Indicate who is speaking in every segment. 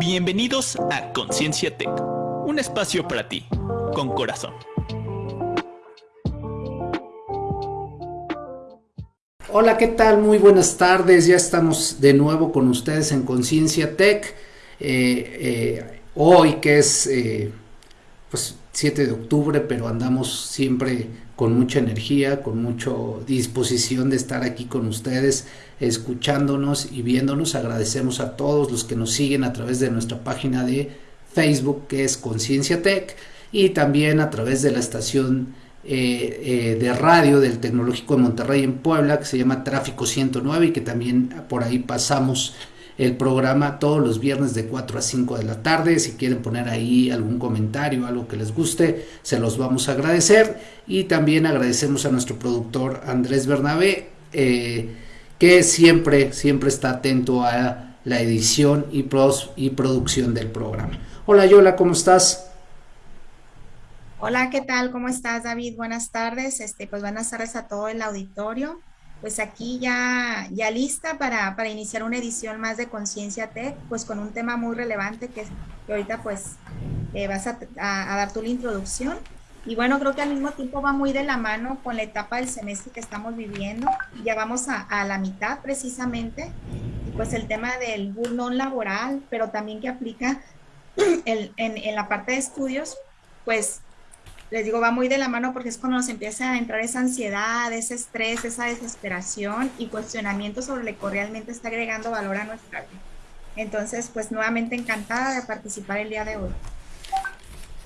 Speaker 1: Bienvenidos a Conciencia Tech, un espacio para ti, con corazón.
Speaker 2: Hola, ¿qué tal? Muy buenas tardes. Ya estamos de nuevo con ustedes en Conciencia Tech. Eh, eh, hoy que es eh, pues 7 de octubre, pero andamos siempre con mucha energía, con mucha disposición de estar aquí con ustedes, escuchándonos y viéndonos. Agradecemos a todos los que nos siguen a través de nuestra página de Facebook, que es Conciencia Tech, y también a través de la estación eh, eh, de radio del Tecnológico de Monterrey en Puebla, que se llama Tráfico 109, y que también por ahí pasamos el programa todos los viernes de 4 a 5 de la tarde. Si quieren poner ahí algún comentario, algo que les guste, se los vamos a agradecer. Y también agradecemos a nuestro productor Andrés Bernabé, eh, que siempre, siempre está atento a la edición y, y producción del programa. Hola Yola, ¿cómo estás?
Speaker 3: Hola, ¿qué tal? ¿Cómo estás, David? Buenas tardes. Este, pues buenas tardes a todo el auditorio pues aquí ya, ya lista para, para iniciar una edición más de Conciencia Tech, pues con un tema muy relevante que, ahorita pues eh, vas a, dar tu la introducción. Y bueno, creo que al mismo tiempo va muy de la mano con la etapa del semestre que estamos viviendo. Ya vamos a, la mitad precisamente. Y pues el tema del burnout laboral, pero también que aplica en, en la parte de estudios, pues les digo, va muy de la mano porque es cuando nos empieza a entrar esa ansiedad, ese estrés, esa desesperación y cuestionamiento sobre lo que realmente está agregando valor a nuestra vida. Entonces, pues nuevamente encantada de participar el día de hoy.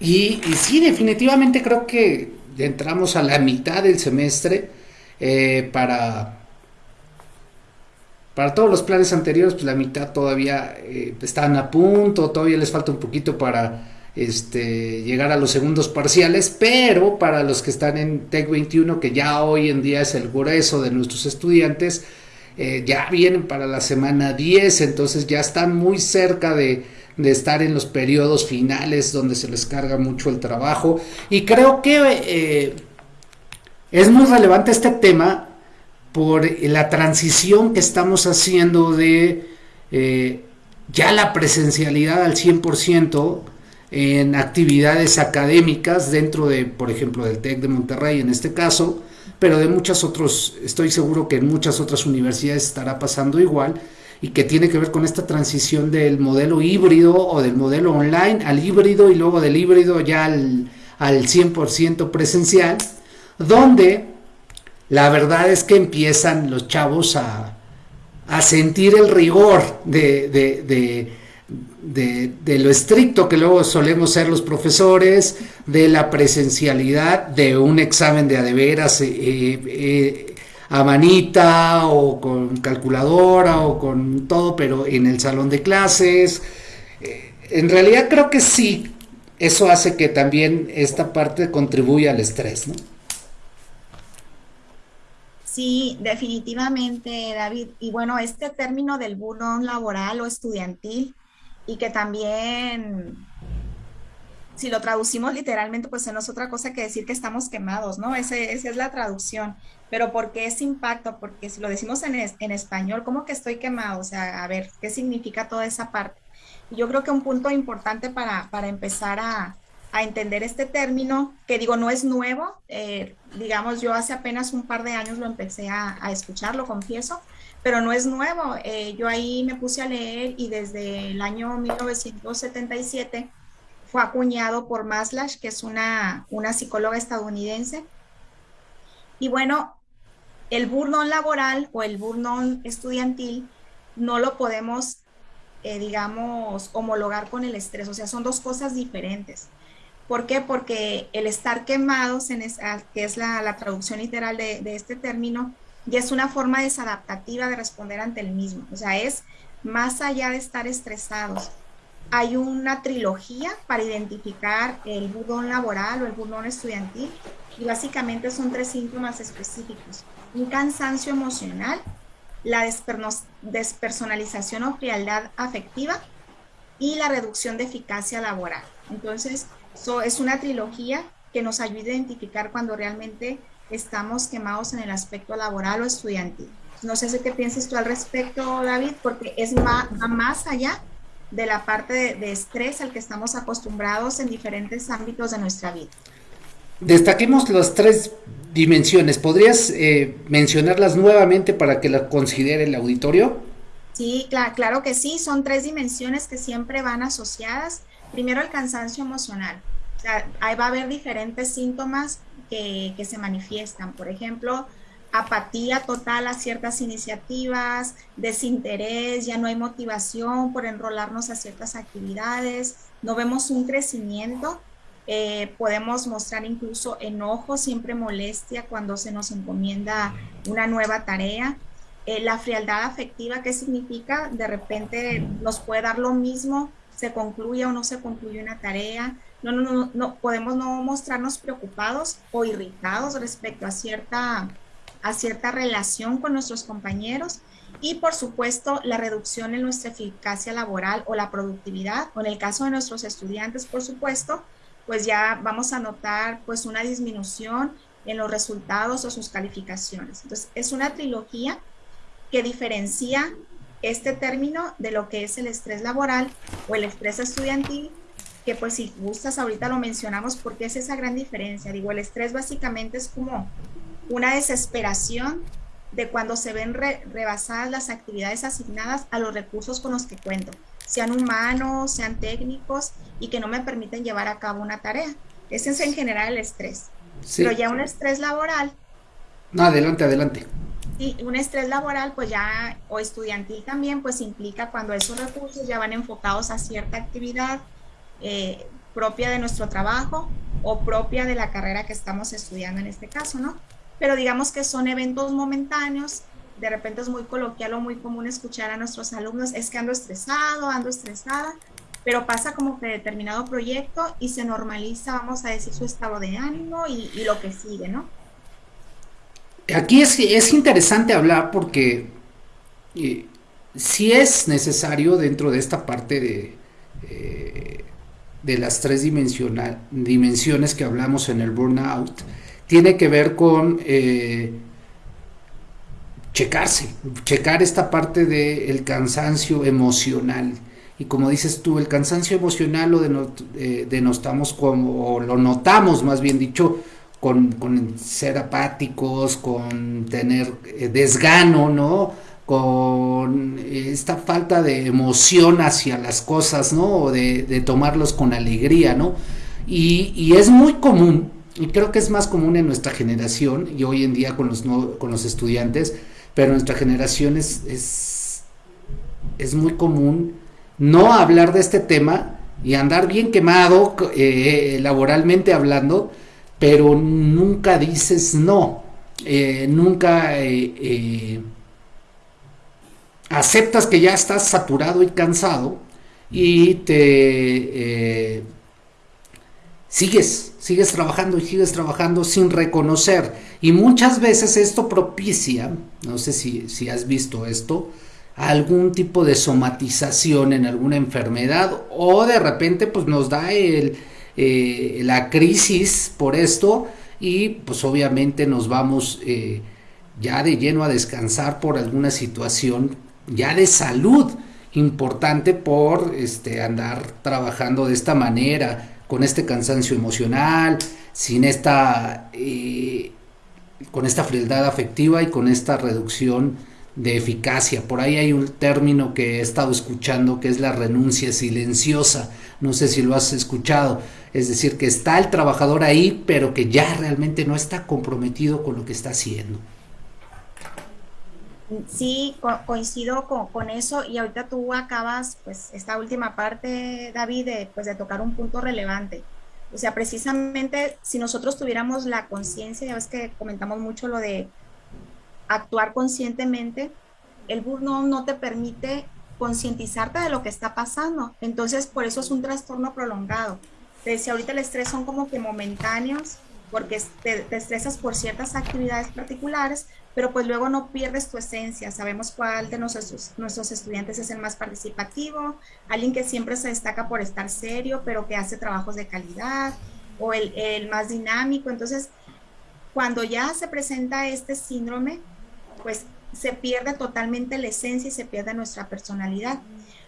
Speaker 2: Y, sí, definitivamente creo que entramos a la mitad del semestre eh, para, para todos los planes anteriores, pues la mitad todavía eh, están a punto, todavía les falta un poquito para este, llegar a los segundos parciales, pero para los que están en TEC 21, que ya hoy en día es el grueso de nuestros estudiantes, eh, ya vienen para la semana 10, entonces ya están muy cerca de, estar en los periodos finales donde se les carga mucho el trabajo. Y creo que eh, es muy relevante este tema por la transición que estamos haciendo de eh, ya la presencialidad al 100%, en actividades académicas dentro de, por ejemplo, del TEC de Monterrey en este caso, pero de muchas otros, estoy seguro que en muchas otras universidades estará pasando igual y que tiene que ver con esta transición del modelo híbrido o del modelo online al híbrido y luego del híbrido ya al, al 100% presencial, donde la verdad es que empiezan los chavos a, a sentir el rigor de, lo estricto que luego solemos ser los profesores, de la presencialidad de un examen de adeveras eh, eh, a manita o con calculadora o con todo, pero en el salón de clases. Eh, en realidad creo que sí, eso hace que también esta parte contribuya al estrés, ¿no?
Speaker 3: Sí, definitivamente, David. Y bueno, este término del burnout laboral o estudiantil, y que también, si lo traducimos literalmente, pues no es otra cosa que decir que estamos quemados, ¿no? Ese, esa es la traducción. Pero ¿por qué ese impacto? Porque si lo decimos en, en español, ¿cómo que estoy quemado? O sea, a ver, ¿qué significa toda esa parte? Yo creo que un punto importante para, para empezar a, a entender este término, que digo, no es nuevo, eh, digamos, yo hace apenas un par de años lo empecé a, a escuchar, lo confieso, pero no es nuevo. Eh, yo ahí me puse a leer y desde el año 1977 fue acuñado por Maslash, que es una, una psicóloga estadounidense. Y bueno, el burnout laboral o el burnout estudiantil no lo podemos, eh, digamos, homologar con el estrés. O sea, son dos cosas diferentes. ¿Por qué? Porque el estar quemados, en que es la, traducción literal de, este término, y es una forma desadaptativa de responder ante el mismo. O sea, es más allá de estar estresados. Hay una trilogía para identificar el burdón laboral o el burdón estudiantil y básicamente son tres síntomas específicos. Un cansancio emocional, la despersonalización o frialdad afectiva y la reducción de eficacia laboral. Entonces, eso es una trilogía que nos ayuda a identificar cuando realmente estamos quemados en el aspecto laboral o estudiantil. No sé si qué piensas tú al respecto, David, porque es más, va más allá de la parte de, estrés al que estamos acostumbrados en diferentes ámbitos de nuestra vida.
Speaker 2: Destaquemos las tres dimensiones. ¿Podrías eh, mencionarlas nuevamente para que las considere el auditorio?
Speaker 3: Sí, claro, que sí. Son tres dimensiones que siempre van asociadas. Primero, el cansancio emocional. O sea, ahí va a haber diferentes síntomas que, se manifiestan. Por ejemplo, apatía total a ciertas iniciativas, desinterés, ya no hay motivación por enrolarnos a ciertas actividades, no vemos un crecimiento, eh, podemos mostrar incluso enojo, siempre molestia cuando se nos encomienda una nueva tarea. Eh, la frialdad afectiva, ¿qué significa? De repente nos puede dar lo mismo, se concluye o no se concluye una tarea. No, no, no, no podemos no mostrarnos preocupados o irritados respecto a cierta a cierta relación con nuestros compañeros y por supuesto la reducción en nuestra eficacia laboral o la productividad, en el caso de nuestros estudiantes, por supuesto, pues ya vamos a notar pues una disminución en los resultados o sus calificaciones. Entonces, es una trilogía que diferencia este término de lo que es el estrés laboral o el estrés estudiantil, que pues si gustas ahorita lo mencionamos porque es esa gran diferencia. Digo, el estrés básicamente es como una desesperación de cuando se ven rebasadas las actividades asignadas a los recursos con los que cuento, sean humanos, sean técnicos y que no me permiten llevar a cabo una tarea. Ese es en general el estrés. Pero ya un estrés laboral.
Speaker 2: No, adelante, adelante.
Speaker 3: Sí, un estrés laboral, pues ya, o estudiantil también, pues implica cuando esos recursos ya van enfocados a cierta actividad eh, propia de nuestro trabajo o propia de la carrera que estamos estudiando en este caso, ¿no? pero digamos que son eventos momentáneos. De repente es muy coloquial o muy común escuchar a nuestros alumnos, es que ando estresado, ando estresada, pero pasa como que determinado proyecto y se normaliza, vamos a decir, su estado de ánimo y, lo que sigue, ¿no?
Speaker 2: Aquí es, es interesante hablar porque eh, si es necesario dentro de esta parte de, eh, de las tres dimensiones que hablamos en el burnout, tiene que ver con eh, checarse, checar esta parte del cansancio emocional. Y como dices tú, el cansancio emocional lo eh, denotamos como, o lo notamos más bien dicho, con, ser apáticos, con tener eh, desgano, ¿no? Con esta falta de emoción hacia las cosas, ¿no? O de, tomarlos con alegría, ¿no? Y, y es muy común y creo que es más común en nuestra generación y hoy en día con los, con los estudiantes, pero nuestra generación es, es, muy común no hablar de este tema y andar bien quemado eh, laboralmente hablando, pero nunca dices no, eh, nunca eh, aceptas que ya estás saturado y cansado y te sigues, sigues trabajando y sigues trabajando sin reconocer. Y muchas veces esto propicia, no sé si, si has visto esto, algún tipo de somatización en alguna enfermedad o de repente pues nos da el, eh, la crisis por esto y pues obviamente nos vamos eh, ya de lleno a descansar por alguna situación ya de salud importante por este andar trabajando de esta manera con este cansancio emocional, sin esta, eh, con esta frialdad afectiva y con esta reducción de eficacia. Por ahí hay un término que he estado escuchando que es la renuncia silenciosa. No sé si lo has escuchado. Es decir, que está el trabajador ahí, pero que ya realmente no está comprometido con lo que está haciendo.
Speaker 3: Sí, coincido con, eso y ahorita tú acabas, pues, esta última parte, David, de, pues, de tocar un punto relevante. O sea, precisamente si nosotros tuviéramos la conciencia, ya ves que comentamos mucho lo de actuar conscientemente, el burnout no te permite concientizarte de lo que está pasando. Entonces, por eso es un trastorno prolongado. Te decía, ahorita el estrés son como que momentáneos, porque te, estresas por ciertas actividades particulares, pero pues luego no pierdes tu esencia. Sabemos cuál de nuestros, nuestros estudiantes es el más participativo, alguien que siempre se destaca por estar serio, pero que hace trabajos de calidad, o el, el más dinámico. Entonces, cuando ya se presenta este síndrome, pues se pierde totalmente la esencia y se pierde nuestra personalidad.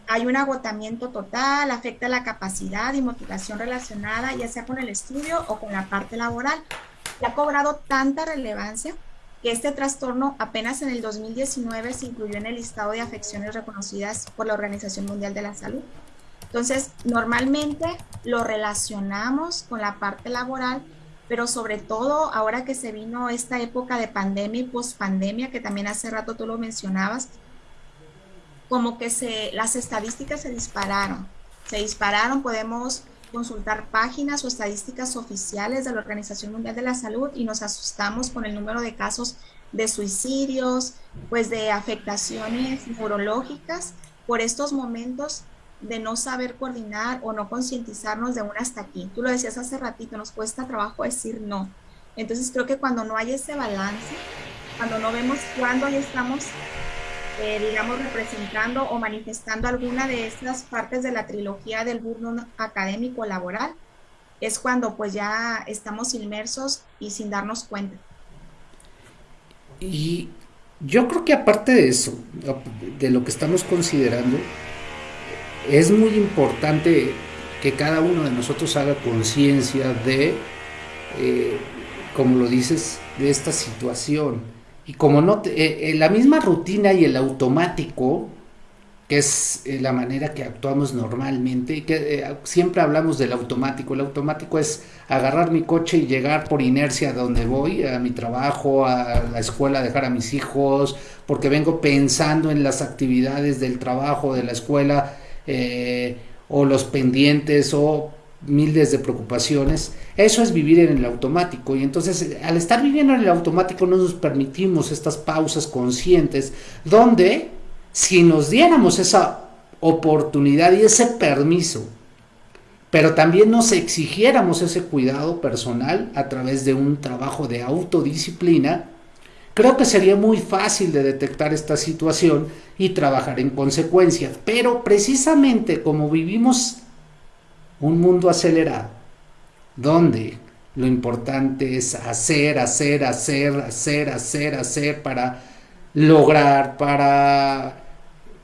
Speaker 3: hay un agotamiento total, afecta la capacidad y motivación relacionada, ya sea con el estudio o con la parte laboral. Ha cobrado tanta relevancia que este trastorno apenas en el 2019 se incluyó en el listado de afecciones reconocidas por la Organización Mundial de la Salud. Entonces, normalmente lo relacionamos con la parte laboral, pero sobre todo ahora que se vino esta época de pandemia y pospandemia, que también hace rato tú lo mencionabas, como que se, las estadísticas se dispararon. Se dispararon, podemos consultar páginas o estadísticas oficiales de la Organización Mundial de la Salud y nos asustamos con el número de casos de suicidios, pues de afectaciones neurológicas por estos momentos de no saber coordinar o no concientizarnos de un hasta aquí. Tú lo decías hace ratito, nos cuesta trabajo decir no. Entonces creo que cuando no hay ese balance, cuando no vemos cuándo ya estamos eh, digamos, representando o manifestando alguna de estas partes de la trilogía del burno académico laboral, es cuando pues ya estamos inmersos y sin darnos cuenta.
Speaker 2: Y yo creo que aparte de eso, de lo que estamos considerando, es muy importante que cada uno de nosotros haga conciencia de, eh, como lo dices, de esta situación y como no, eh, eh, la misma rutina y el automático, que es eh, la manera que actuamos normalmente, que siempre hablamos del automático. El automático es agarrar mi coche y llegar por inercia a donde voy, a mi trabajo, a la escuela, dejar a mis hijos, porque vengo pensando en las actividades del trabajo, de la escuela, o los pendientes, o miles de preocupaciones. Eso es vivir en el automático y entonces al estar viviendo en el automático no nos permitimos estas pausas conscientes donde si nos diéramos esa oportunidad y ese permiso, pero también nos exigiéramos ese cuidado personal a través de un trabajo de autodisciplina, creo que sería muy fácil de detectar esta situación y trabajar en consecuencia. Pero precisamente como vivimos un mundo acelerado, donde lo importante es hacer, hacer, hacer, hacer, hacer, hacer para lograr, para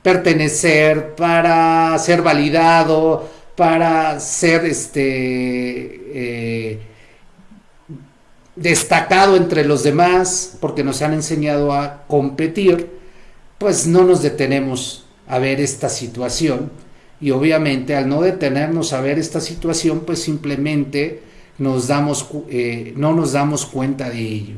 Speaker 2: pertenecer, para ser validado, para ser este eh, destacado entre los demás, porque nos han enseñado a competir, pues no nos detenemos a ver esta situación y obviamente al no detenernos a ver esta situación, pues simplemente nos damos, eh, no nos damos cuenta de ello.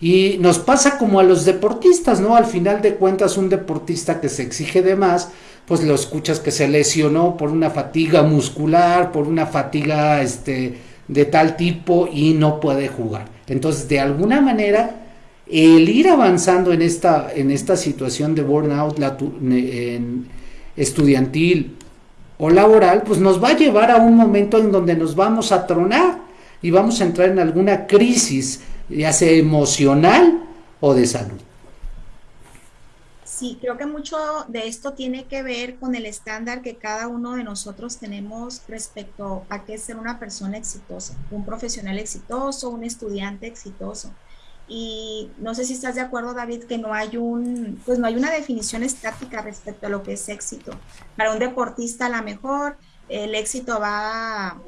Speaker 2: Y nos pasa como a los deportistas, ¿no? Al final de cuentas, un deportista que se exige de más, pues lo escuchas que se lesionó por una fatiga muscular, por una fatiga este, de tal tipo y no puede jugar. Entonces, de alguna manera, el ir avanzando en esta, en esta situación de burnout estudiantil o laboral, pues nos va a llevar a un momento en donde nos vamos a tronar y vamos a entrar en alguna crisis, ya sea emocional o de salud.
Speaker 3: Sí, creo que mucho de esto tiene que ver con el estándar que cada uno de nosotros tenemos respecto a qué ser una persona exitosa, un profesional exitoso, un estudiante exitoso. Y no sé si estás de acuerdo, David, que no hay un, pues no hay una definición estática respecto a lo que es éxito. Para un deportista, a lo mejor el éxito va,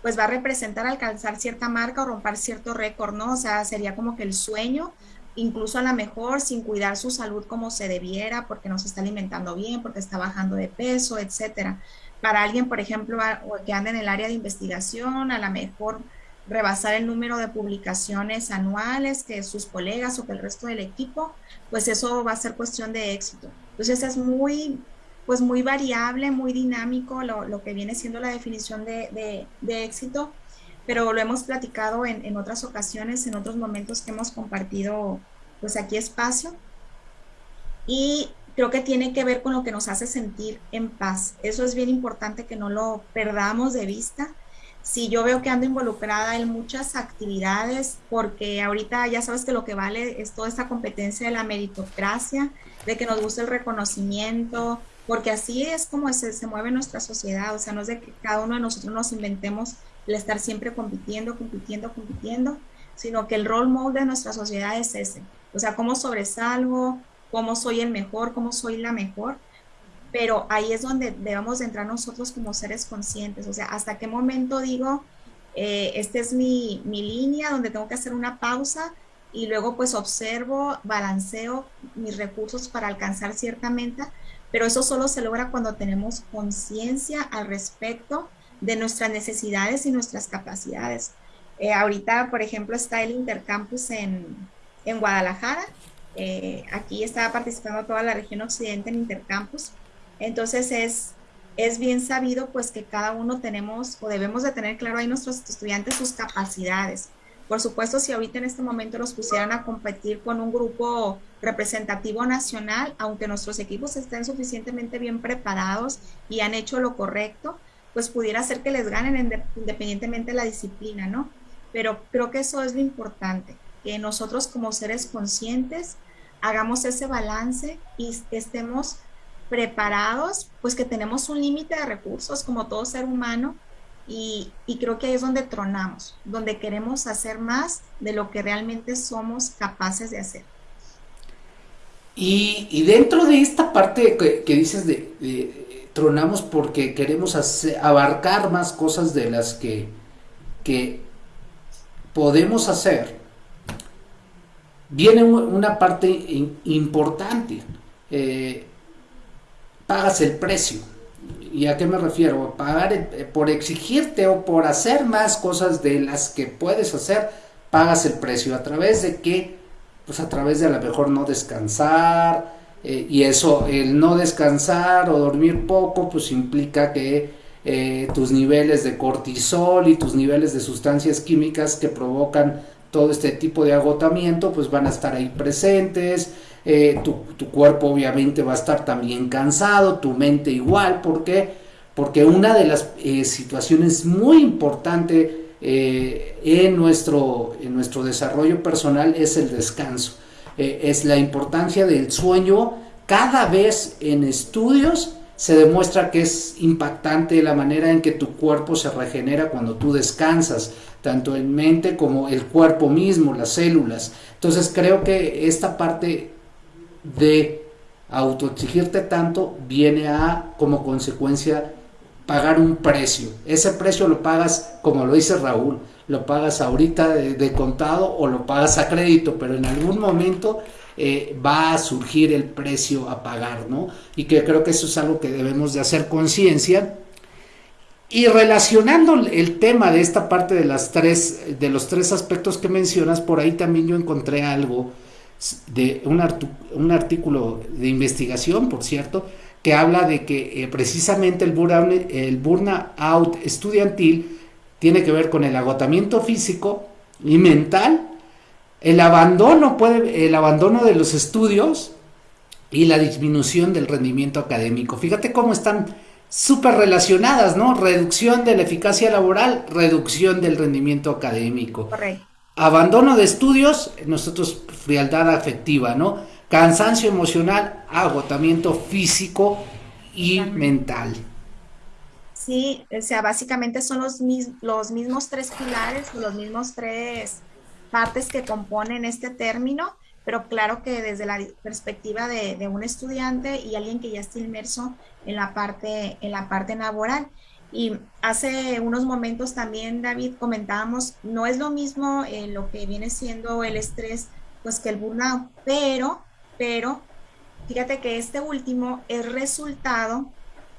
Speaker 3: pues va a representar alcanzar cierta marca o romper cierto récord, ¿no? O sea, sería como que el sueño, incluso a lo mejor sin cuidar su salud como se debiera, porque no se está alimentando bien, porque está bajando de peso, etcétera. Para alguien, por ejemplo, que anda en el área de investigación, a lo mejor rebasar el número de publicaciones anuales que sus colegas o que el resto del equipo, pues eso va a ser cuestión de éxito. Entonces es muy, pues muy variable, muy dinámico lo, que viene siendo la definición de, éxito, pero lo hemos platicado en, en, otras ocasiones, en otros momentos que hemos compartido pues aquí espacio. Y creo que tiene que ver con lo que nos hace sentir en paz. Eso es bien importante que no lo perdamos de vista si yo veo que ando involucrada en muchas actividades, porque ahorita ya sabes que lo que vale es toda esta competencia de la meritocracia, de que nos gusta el reconocimiento, porque así es como se, se mueve nuestra sociedad, o sea, no es de que cada uno de nosotros nos inventemos el estar siempre compitiendo, compitiendo, compitiendo, sino que el role model de nuestra sociedad es ese, o sea, cómo sobresalgo, cómo soy el mejor, cómo soy la mejor, pero ahí es donde debemos de entrar nosotros como seres conscientes, o sea, hasta qué momento digo, eh, esta es mi, mi línea donde tengo que hacer una pausa y luego pues observo, balanceo mis recursos para alcanzar cierta meta, pero eso solo se logra cuando tenemos conciencia al respecto de nuestras necesidades y nuestras capacidades. Eh, ahorita, por ejemplo, está el Intercampus en, en Guadalajara. Eh, aquí está participando toda la región occidente en Intercampus. Entonces es, es bien sabido pues que cada uno tenemos o debemos de tener claro ahí nuestros estudiantes sus capacidades. Por supuesto, si ahorita en este momento los pusieran a competir con un grupo representativo nacional, aunque nuestros equipos estén suficientemente bien preparados y han hecho lo correcto, pues pudiera ser que les ganen independientemente de la disciplina, ¿no? Pero creo que eso es lo importante, que nosotros como seres conscientes hagamos ese balance y estemos preparados, pues que tenemos un límite de recursos como todo ser humano y, creo que ahí es donde tronamos, donde queremos hacer más de lo que realmente somos capaces de hacer.
Speaker 2: Y, dentro de esta parte que, dices de, tronamos porque queremos abarcar más cosas de las que, que podemos hacer, viene una parte importante. Eh, pagas el precio. ¿Y a qué me refiero? Pagar eh, por exigirte o por hacer más cosas de las que puedes hacer, pagas el precio. ¿A través de qué? Pues a través de a lo mejor no descansar. Eh, y eso, el no descansar o dormir poco, pues implica que eh, tus niveles de cortisol y tus niveles de sustancias químicas que provocan todo este tipo de agotamiento, pues van a estar ahí presentes eh, tu, cuerpo obviamente va a estar también cansado, tu mente igual, ¿por qué? Porque una de las eh, situaciones muy importantes eh, en, nuestro, en nuestro desarrollo personal es el descanso, es la importancia del sueño, cada vez en estudios se demuestra que es impactante la manera en que tu cuerpo se regenera cuando tú descansas, tanto en mente como el cuerpo mismo, las células. Entonces creo que esta parte de autoexigirte tanto viene a como consecuencia pagar un precio. Ese precio lo pagas, como lo dice Raúl, lo pagas ahorita de, contado o lo pagas a crédito, pero en algún momento eh, va a surgir el precio a pagar, ¿no? Y que creo que eso es algo que debemos de hacer conciencia. Y relacionando el tema de esta parte de las tres, de los tres aspectos que mencionas, por ahí también yo encontré algo de un, un artículo de investigación, por cierto, que habla de que eh, precisamente el burnout, el burnout estudiantil tiene que ver con el agotamiento físico y mental, el abandono, puede, el abandono de los estudios y la disminución del rendimiento académico. Fíjate cómo están súper relacionadas, ¿no? Reducción de la eficacia laboral, reducción del rendimiento académico.
Speaker 3: Correcto.
Speaker 2: Abandono de estudios, nosotros frialdad afectiva, ¿no? Cansancio emocional, agotamiento físico y mental.
Speaker 3: Sí, o sea, básicamente son los, los mismos tres pilares, los mismos tres partes que componen este término, pero claro que desde la perspectiva de, de, un estudiante y alguien que ya está inmerso en la parte, en la parte laboral. Y hace unos momentos también, David, comentábamos, no es lo mismo eh, lo que viene siendo el estrés, pues que el burnout, pero, pero, fíjate que este último es resultado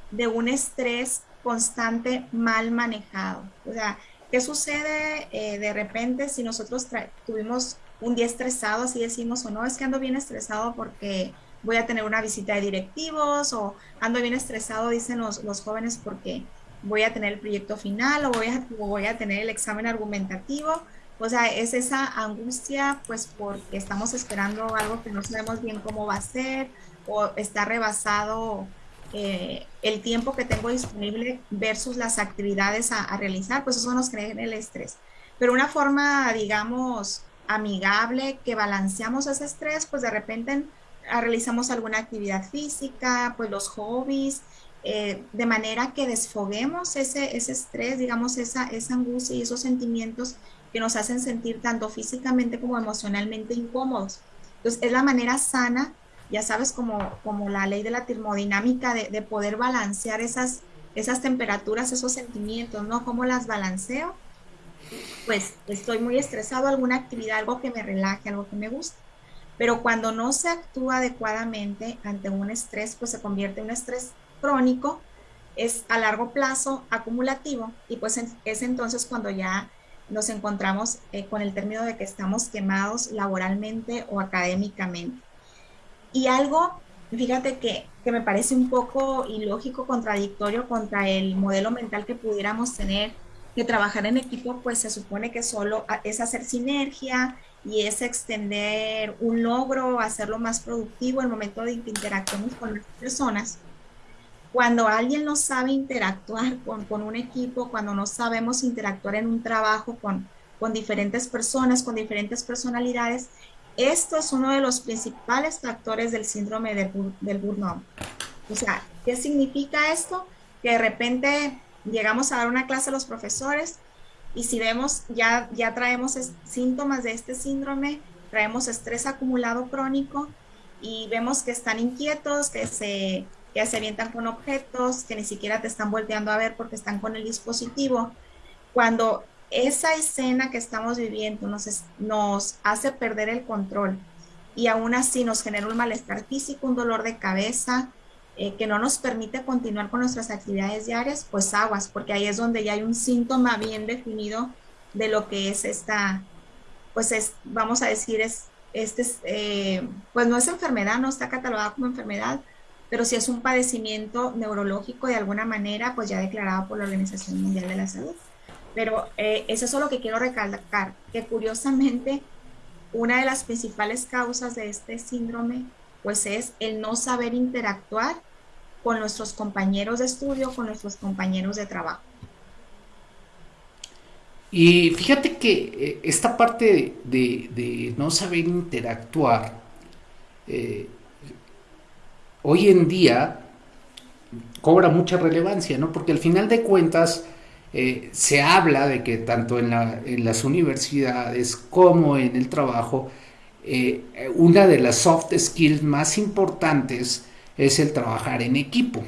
Speaker 3: de un estrés constante mal manejado. O sea, ¿qué sucede eh, de repente si nosotros tuvimos un día estresado, así decimos, o no, es que ando bien estresado porque voy a tener una visita de directivos, o ando bien estresado, dicen los, los jóvenes, porque voy a tener el proyecto final o voy a, voy a tener el examen argumentativo. O sea, es esa angustia, pues porque estamos esperando algo que no sabemos bien cómo va a ser o está rebasado eh, el tiempo que tengo disponible versus las actividades a, realizar, pues eso nos crea el estrés. Pero una forma, digamos, amigable que balanceamos ese estrés, pues de repente realizamos alguna actividad física, pues los hobbies, eh, de manera que desfoguemos ese, ese estrés, digamos, esa, esa angustia y esos sentimientos que nos hacen sentir tanto físicamente como emocionalmente incómodos. Entonces, es la manera sana ya sabes, como, como la ley de la termodinámica, de, de poder balancear esas, esas temperaturas, esos sentimientos, ¿no? ¿Cómo las balanceo? Pues estoy muy estresado, alguna actividad, algo que me relaje, algo que me guste. Pero cuando no se actúa adecuadamente ante un estrés, pues se convierte en un estrés crónico, es a largo plazo acumulativo y pues es entonces cuando ya nos encontramos eh, con el término de que estamos quemados laboralmente o académicamente. Y algo, fíjate que, que me parece un poco ilógico, contradictorio contra el modelo mental que pudiéramos tener, que trabajar en equipo pues se supone que solo es hacer sinergia y es extender un logro, hacerlo más productivo el momento de que interactuamos con las personas cuando alguien no sabe interactuar con, con, un equipo, cuando no sabemos interactuar en un trabajo con, con diferentes personas, con diferentes personalidades, esto es uno de los principales factores del síndrome del, del burnout. O sea, ¿qué significa esto? Que de repente llegamos a dar una clase a los profesores y si vemos, ya, ya traemos síntomas de este síndrome, traemos estrés acumulado crónico y vemos que están inquietos, que se que se avientan con objetos que ni siquiera te están volteando a ver porque están con el dispositivo. Cuando esa escena que estamos viviendo nos, nos hace perder el control y aún así nos genera un malestar físico, un dolor de cabeza, eh, que no nos permite continuar con nuestras actividades diarias, pues aguas, porque ahí es donde ya hay un síntoma bien definido de lo que es esta, pues es, vamos a decir, es, este, eh, pues no es enfermedad, no está catalogada como enfermedad, pero si es un padecimiento neurológico de alguna manera, pues ya declarado por la Organización Mundial de la Salud. Pero eh, eso es lo que quiero recalcar, que curiosamente una de las principales causas de este síndrome, pues es el no saber interactuar con nuestros compañeros de estudio, con nuestros compañeros de trabajo.
Speaker 2: Y fíjate que eh, esta parte de, no saber interactuar, eh, hoy en día cobra mucha relevancia, ¿no? Porque al final de cuentas eh, se habla de que tanto en, las universidades como en el trabajo, eh, una de las soft skills más importantes es el trabajar en equipo.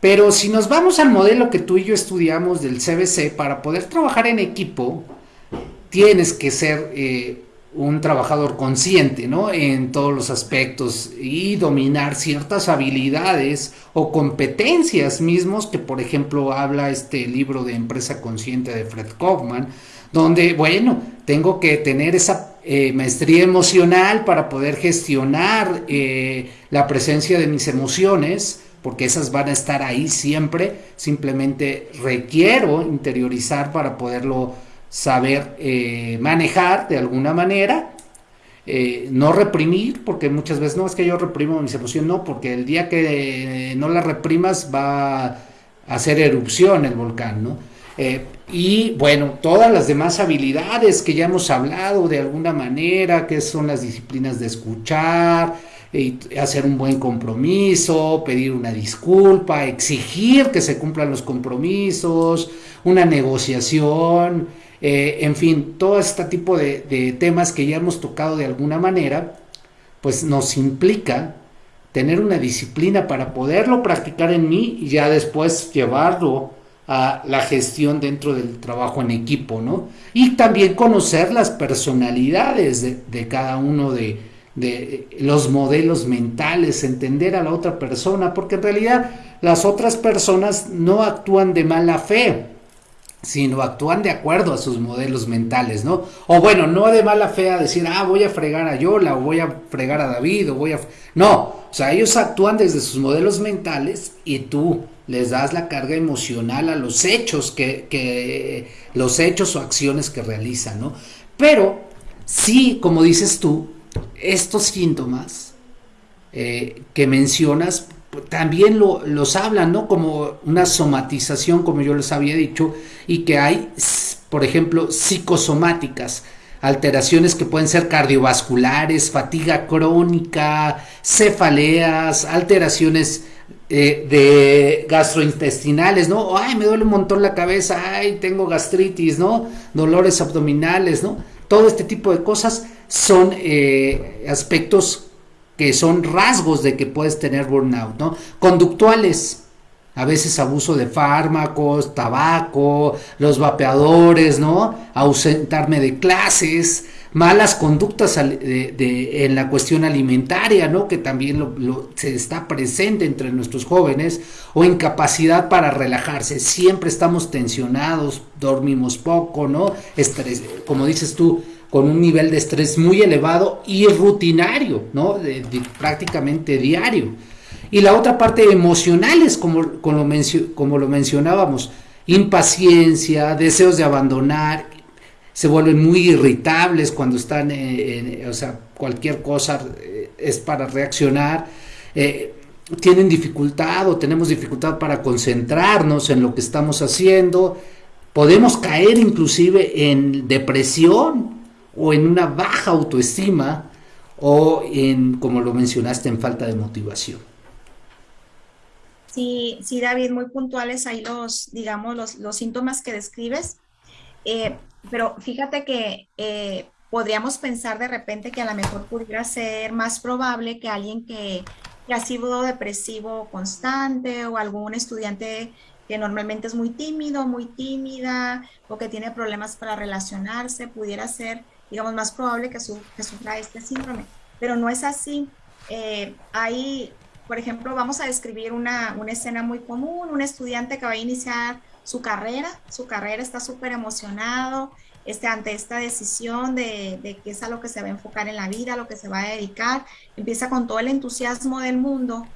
Speaker 2: Pero si nos vamos al modelo que tú y yo estudiamos del CBC, para poder trabajar en equipo, tienes que ser eh, un trabajador consciente, ¿no? En todos los aspectos y dominar ciertas habilidades o competencias mismos que, por ejemplo, habla este libro de Empresa Consciente de Fred Kaufman, donde, bueno, tengo que tener esa eh, maestría emocional para poder gestionar eh, la presencia de mis emociones, porque esas van a estar ahí siempre, simplemente requiero interiorizar para poderlo saber eh, manejar de alguna manera, eh, no reprimir, porque muchas veces no es que yo reprimo mis emociones, no, porque el día que no las reprimas va a hacer erupción el volcán, ¿no? Eh, y bueno, todas las demás habilidades que ya hemos hablado de alguna manera, que son las disciplinas de escuchar, hacer un buen compromiso, pedir una disculpa, exigir que se cumplan los compromisos, una negociación, eh, en fin, todo este tipo de, temas que ya hemos tocado de alguna manera, pues nos implica tener una disciplina para poderlo practicar en mí y ya después llevarlo a la gestión dentro del trabajo en equipo, ¿no? Y también conocer las personalidades de, cada uno de, de, los modelos mentales, entender a la otra persona, porque en realidad las otras personas no actúan de mala fe, sino actúan de acuerdo a sus modelos mentales, ¿no? O bueno, no de mala fe a decir, ah, voy a fregar a Yola, o voy a fregar a David, o voy a... No, o sea, ellos actúan desde sus modelos mentales y tú les das la carga emocional a los hechos que, que los hechos o acciones que realizan, ¿no? Pero sí, como dices tú, estos síntomas eh, que mencionas también lo, los hablan, ¿no? Como una somatización, como yo les había dicho, y que hay, por ejemplo, psicosomáticas, alteraciones que pueden ser cardiovasculares, fatiga crónica, cefaleas, alteraciones eh, de gastrointestinales, ¿no? Ay, me duele un montón la cabeza, ay, tengo gastritis, ¿no? Dolores abdominales, ¿no? Todo este tipo de cosas son eh, aspectos que son rasgos de que puedes tener burnout, ¿no? Conductuales, a veces abuso de fármacos, tabaco, los vapeadores, ¿no? Ausentarme de clases, malas conductas en la cuestión alimentaria, ¿no? Que también se está presente entre nuestros jóvenes, o incapacidad para relajarse. Siempre estamos tensionados, dormimos poco, ¿no? Como dices tú, con un nivel de estrés muy elevado y rutinario, ¿no? prácticamente diario. Y la otra parte emocionales, como, como, lo, mencionábamos, impaciencia, deseos de abandonar, se vuelven muy irritables cuando están, en, o sea, cualquier cosa eh, es para reaccionar, eh, tienen dificultad o tenemos dificultad para concentrarnos en lo que estamos haciendo, podemos caer inclusive en depresión o en una baja autoestima o en, como lo mencionaste, en falta de motivación.
Speaker 3: Sí, sí, David, muy puntuales ahí los, digamos, los, síntomas que describes. Eh, pero fíjate que eh, podríamos pensar de repente que a lo mejor pudiera ser más probable que alguien que, ha sido depresivo constante o algún estudiante que normalmente es muy tímido, muy tímida o que tiene problemas para relacionarse, pudiera ser, digamos, más probable que, sufra este síndrome. Pero no es así. Eh, hay por ejemplo, vamos a describir una, escena muy común, un estudiante que va a iniciar su carrera, su carrera está súper emocionado este, ante esta decisión de, de qué es a lo que se va a enfocar en la vida, a lo que se va a dedicar, empieza con todo el entusiasmo del mundo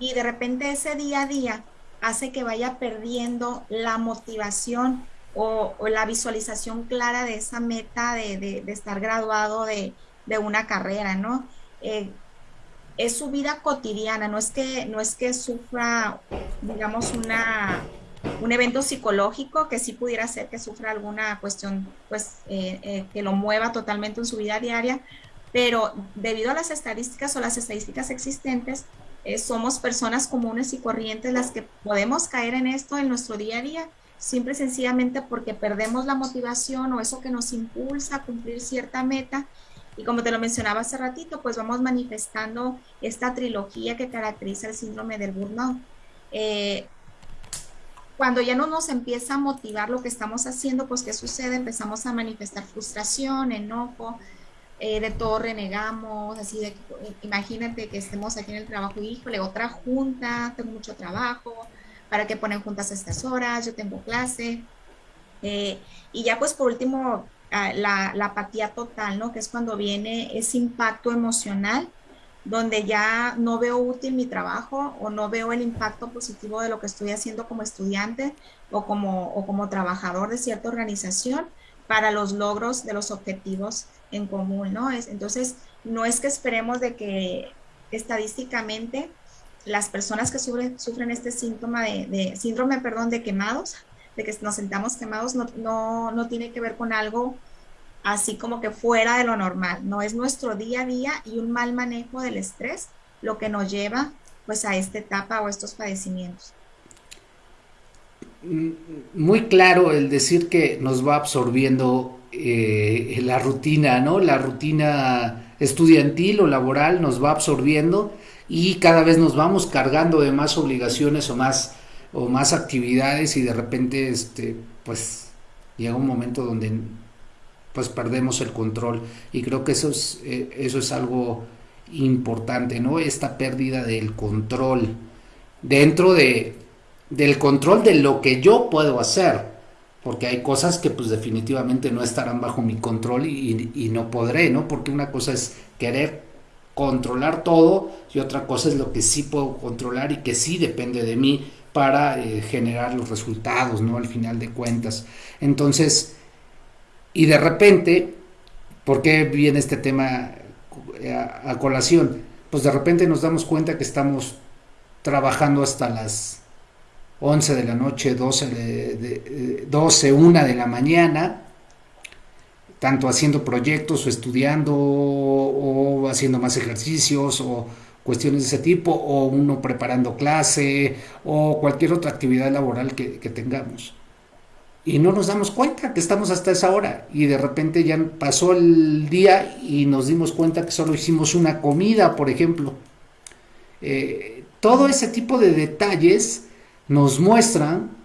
Speaker 3: y de repente ese día a día hace que vaya perdiendo la motivación o, la visualización clara de esa meta de, estar graduado de, una carrera, ¿no? Eh, es su vida cotidiana, no es que, no es que sufra, digamos, una, un evento psicológico que sí pudiera ser que sufra alguna cuestión, pues, eh, eh, que lo mueva totalmente en su vida diaria, pero debido a las estadísticas o las estadísticas existentes, somos personas comunes y corrientes las que podemos caer en esto en nuestro día a día, simple y sencillamente porque perdemos la motivación o eso que nos impulsa a cumplir cierta meta y como te lo mencionaba hace ratito, pues vamos manifestando esta trilogía que caracteriza el síndrome del burnout. Eh, cuando ya no nos empieza a motivar lo que estamos haciendo, pues ¿qué sucede? Empezamos a manifestar frustración, enojo, eh, de todo renegamos, así de, imagínate que estemos aquí en el trabajo híjole, otra junta, tengo mucho trabajo, ¿para qué ponen juntas estas horas? Yo tengo clase. Eh, y ya pues por último, la, apatía total, ¿no? Que es cuando viene ese impacto emocional donde ya no veo útil mi trabajo o no veo el impacto positivo de lo que estoy haciendo como estudiante o como, o como trabajador de cierta organización para los logros de los objetivos en común, ¿no? Es, entonces, no es que esperemos de que estadísticamente las personas que sufren, sufren este síntoma de, de, síndrome, perdón, de quemados, de que nos sentamos quemados no, no, no tiene que ver con algo así como que fuera de lo normal, no es nuestro día a día y un mal manejo del estrés lo que nos lleva pues a esta etapa o estos padecimientos.
Speaker 2: Mm, muy claro el decir que nos va absorbiendo eh, la rutina, ¿no? La rutina estudiantil o laboral nos va absorbiendo y cada vez nos vamos cargando de más obligaciones o más o más actividades y de repente este pues llega un momento donde pues perdemos el control. Y creo que eso es eh, eso es algo importante no esta pérdida del control. Dentro de del control de lo que yo puedo hacer porque hay cosas que pues definitivamente no estarán bajo mi control y, no podré no porque una cosa es querer controlar todo y otra cosa es lo que sí puedo controlar y que sí depende de mí para eh, generar los resultados, ¿no? Al final de cuentas. Entonces, y de repente, ¿por qué viene este tema eh, a, colación? Pues de repente nos damos cuenta que estamos trabajando hasta las 11 de la noche, 12, de, 12 1 de la mañana, tanto haciendo proyectos o estudiando o haciendo más ejercicios o cuestiones de ese tipo, o uno preparando clase, o cualquier otra actividad laboral que, tengamos. y no nos damos cuenta que estamos hasta esa hora y de repente ya pasó el día y nos dimos cuenta que solo hicimos una comida, por ejemplo. Eh, todo ese tipo de detalles nos muestran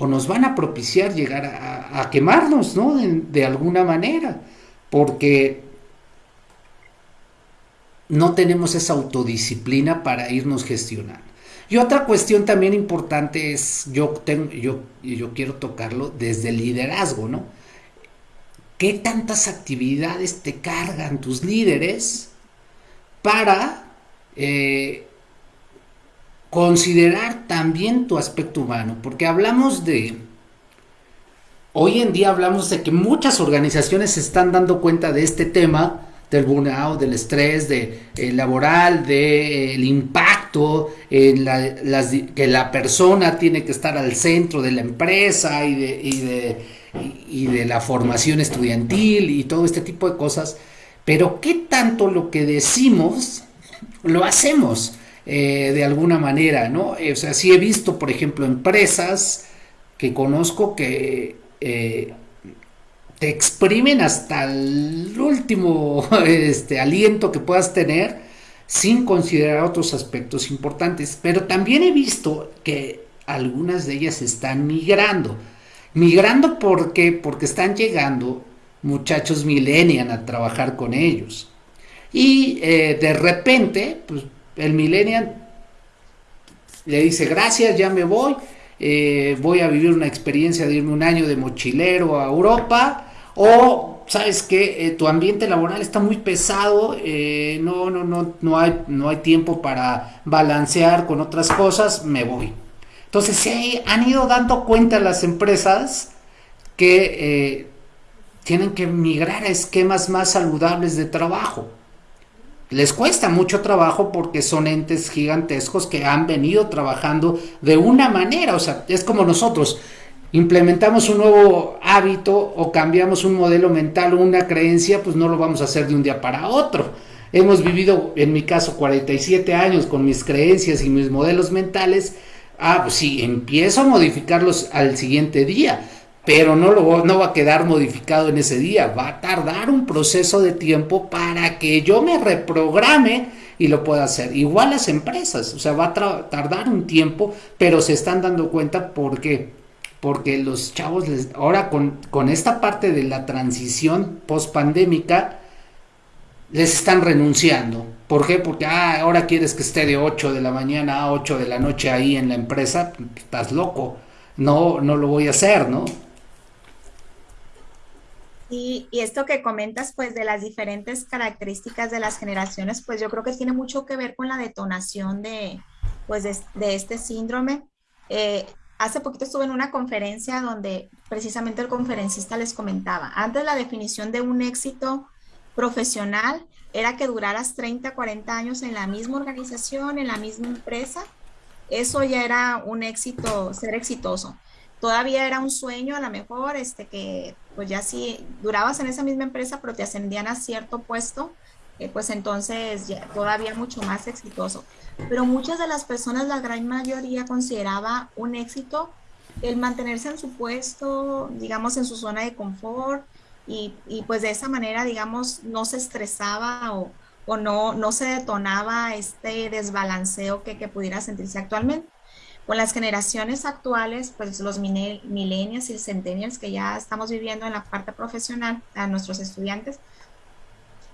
Speaker 2: o nos van a propiciar llegar a, quemarnos, ¿no? de alguna manera, porque no tenemos esa autodisciplina para irnos gestionando. Y otra cuestión también importante es, yo, tengo, yo, yo quiero tocarlo desde el liderazgo, ¿no? ¿Qué tantas actividades te cargan tus líderes para eh, considerar también tu aspecto humano? Porque hablamos de, hoy en día hablamos de que muchas organizaciones se están dando cuenta de este tema, del burnout, del estrés de, eh, laboral, del impacto, en las, que la persona tiene que estar al centro de la empresa y de, y de, y de la formación estudiantil y todo este tipo de cosas. Pero ¿qué tanto lo que decimos lo hacemos eh, de alguna manera? ¿no? O sea, sí he visto, por ejemplo, empresas que conozco que eh, te exprimen hasta el último este, aliento que puedas tener sin considerar otros aspectos importantes. Pero también he visto que algunas de ellas están migrando. Migrando ¿por porque están llegando muchachos millennial a trabajar con ellos. Y eh, de repente, pues, el millennial le dice, gracias, ya me voy, eh, voy a vivir una experiencia de irme un año de mochilero a Europa o, ¿sabes que eh, tu ambiente laboral está muy pesado, eh, no, no, no, no, hay, no hay tiempo para balancear con otras cosas, me voy. Entonces se han ido dando cuenta las empresas que tienen que migrar a esquemas más saludables de trabajo. Les cuesta mucho trabajo porque son entes gigantescos que han venido trabajando de una manera, o sea, es como nosotros implementamos un nuevo hábito o cambiamos un modelo mental o una creencia, pues no lo vamos a hacer de un día para otro. Hemos vivido, en mi caso, 47 años con mis creencias y mis modelos mentales. Ah, pues sí, empiezo a modificarlos al siguiente día, pero no, lo, no va a quedar modificado en ese día. Va a tardar un proceso de tiempo para que yo me reprograme y lo pueda hacer. Igual las empresas, o sea, va a tardar un tiempo, pero se están dando cuenta porque porque los chavos les, ahora con, con esta parte de la transición post pandémica les están renunciando. ¿Por qué? Porque ah, ahora quieres que esté de 8 de la mañana a 8 de la noche ahí en la empresa, estás loco. No, no lo voy a hacer, ¿no?
Speaker 3: Y, esto que comentas, pues, de las diferentes características de las generaciones, pues yo creo que tiene mucho que ver con la detonación de, pues, de, de este síndrome. Eh, Hace poquito estuve en una conferencia donde precisamente el conferencista les comentaba, antes la definición de un éxito profesional era que duraras 30, 40 años en la misma organización, en la misma empresa. Eso ya era un éxito, ser exitoso. Todavía era un sueño a lo mejor, este que pues ya si durabas en esa misma empresa, pero te ascendían a cierto puesto, eh, pues entonces ya, todavía mucho más exitoso pero muchas de las personas, la gran mayoría, consideraba un éxito el mantenerse en su puesto, digamos, en su zona de confort y, y pues de esa manera, digamos, no se estresaba o, o no, no se detonaba este desbalanceo que, que, pudiera sentirse actualmente. Con las generaciones actuales, pues los millennials y centennials que ya estamos viviendo en la parte profesional, a nuestros estudiantes,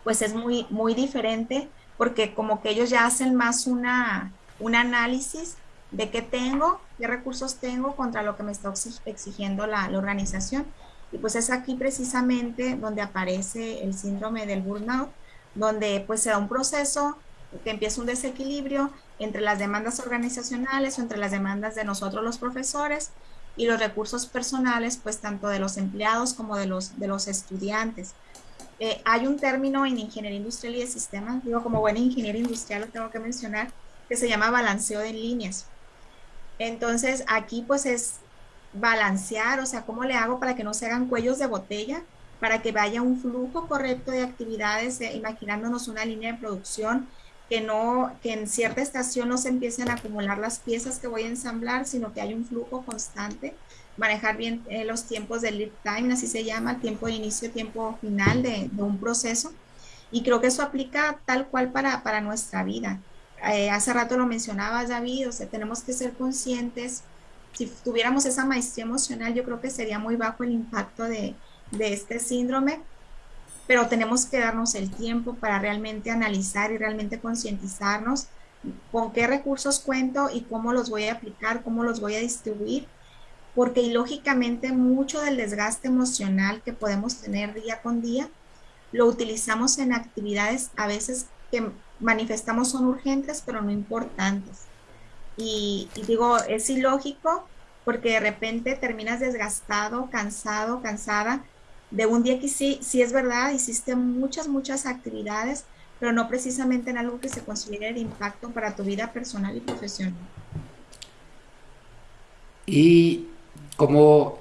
Speaker 3: pues es muy, muy diferente porque como que ellos ya hacen más una, un análisis de qué tengo, qué recursos tengo contra lo que me está exigiendo la, la, organización. Y pues es aquí precisamente donde aparece el síndrome del burnout, donde pues se da un proceso que empieza un desequilibrio entre las demandas organizacionales o entre las demandas de nosotros los profesores y los recursos personales, pues tanto de los empleados como de los, de los estudiantes. Eh, hay un término en ingeniería industrial y de sistemas, digo como buena ingeniero industrial lo tengo que mencionar, que se llama balanceo de líneas. Entonces aquí pues es balancear, o sea, cómo le hago para que no se hagan cuellos de botella, para que vaya un flujo correcto de actividades, eh, imaginándonos una línea de producción que no, que en cierta estación no se empiecen a acumular las piezas que voy a ensamblar, sino que hay un flujo constante, manejar bien eh, los tiempos del lead time, así se llama, tiempo de inicio, tiempo final de, de un proceso. Y creo que eso aplica tal cual para, para nuestra vida. Eh, hace rato lo mencionaba David, o sea, tenemos que ser conscientes. Si tuviéramos esa maestría emocional, yo creo que sería muy bajo el impacto de, de este síndrome, pero tenemos que darnos el tiempo para realmente analizar y realmente concientizarnos con qué recursos cuento y cómo los voy a aplicar, cómo los voy a distribuir, porque lógicamente mucho del desgaste emocional que podemos tener día con día lo utilizamos en actividades a veces que manifestamos son urgentes, pero no importantes. Y, digo, es ilógico porque de repente terminas desgastado, cansado, cansada de un día que sí, sí es verdad, hiciste muchas, muchas actividades, pero no precisamente en algo que se considere impacto para tu vida personal y profesional.
Speaker 2: Y como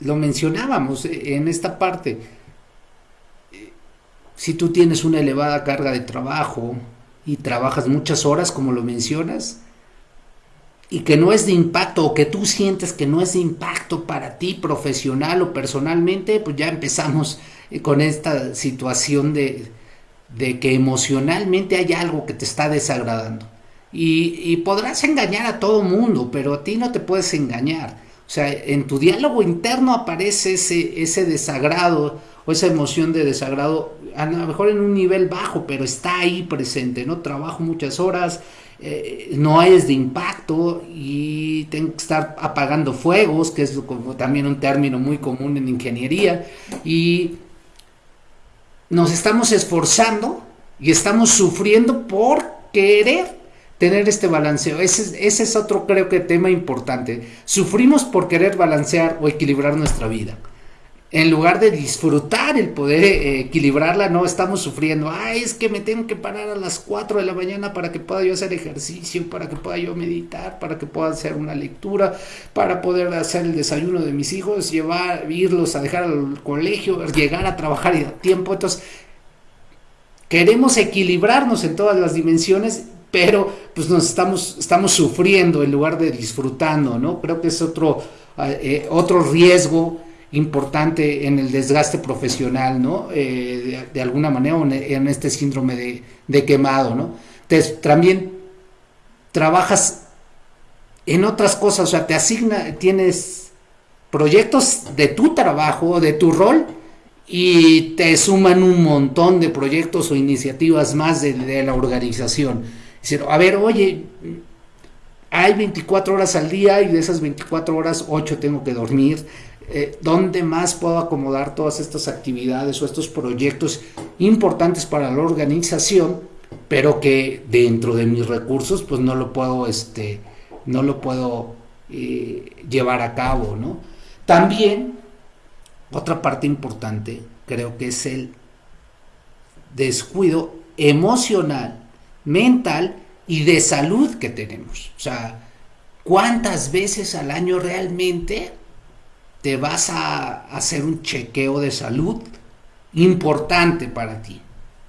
Speaker 2: lo mencionábamos en esta parte, si tú tienes una elevada carga de trabajo y trabajas muchas horas, como lo mencionas, y que no es de impacto o que tú sientes que no es de impacto para ti profesional o personalmente, pues ya empezamos eh, con esta situación de, de que emocionalmente hay algo que te está desagradando. Y, y, podrás engañar a todo mundo, pero a ti no te puedes engañar. O sea, en tu diálogo interno aparece ese, ese desagrado o esa emoción de desagrado, a lo mejor en un nivel bajo, pero está ahí presente, ¿no? Trabajo muchas horas, eh, no es de impacto y tengo que estar apagando fuegos, que es como también un término muy común en ingeniería, y nos estamos esforzando y estamos sufriendo por querer tener este balanceo. Ese, ese es otro creo que tema importante. Sufrimos por querer balancear o equilibrar nuestra vida en lugar de disfrutar el poder eh, equilibrarla, no estamos sufriendo. Ay, es que me tengo que parar a las 4 de la mañana para que pueda yo hacer ejercicio, para que pueda yo meditar, para que pueda hacer una lectura, para poder hacer el desayuno de mis hijos, llevar, irlos a dejar al colegio, llegar a trabajar y a tiempo. Entonces, queremos equilibrarnos en todas las dimensiones, pero pues nos estamos, estamos sufriendo en lugar de disfrutando, ¿no? Creo que es otro, eh, otro riesgo importante en el desgaste profesional, ¿no? Eh, de, alguna manera en este síndrome de, quemado, ¿no? Entonces, también trabajas en otras cosas, o sea, te asigna, tienes proyectos de tu trabajo, de tu rol, y te suman un montón de proyectos o iniciativas más de, de la organización. a ver, oye, hay 24 horas al día y de esas 24 horas, 8 tengo que dormir, eh, dónde más puedo acomodar todas estas actividades o estos proyectos importantes para la organización, pero que dentro de mis recursos pues no lo puedo, este, no lo puedo eh, llevar a cabo, ¿no? También, otra parte importante, creo que es el descuido emocional, mental y de salud que tenemos. O sea, ¿cuántas veces al año realmente te vas a hacer un chequeo de salud importante para ti.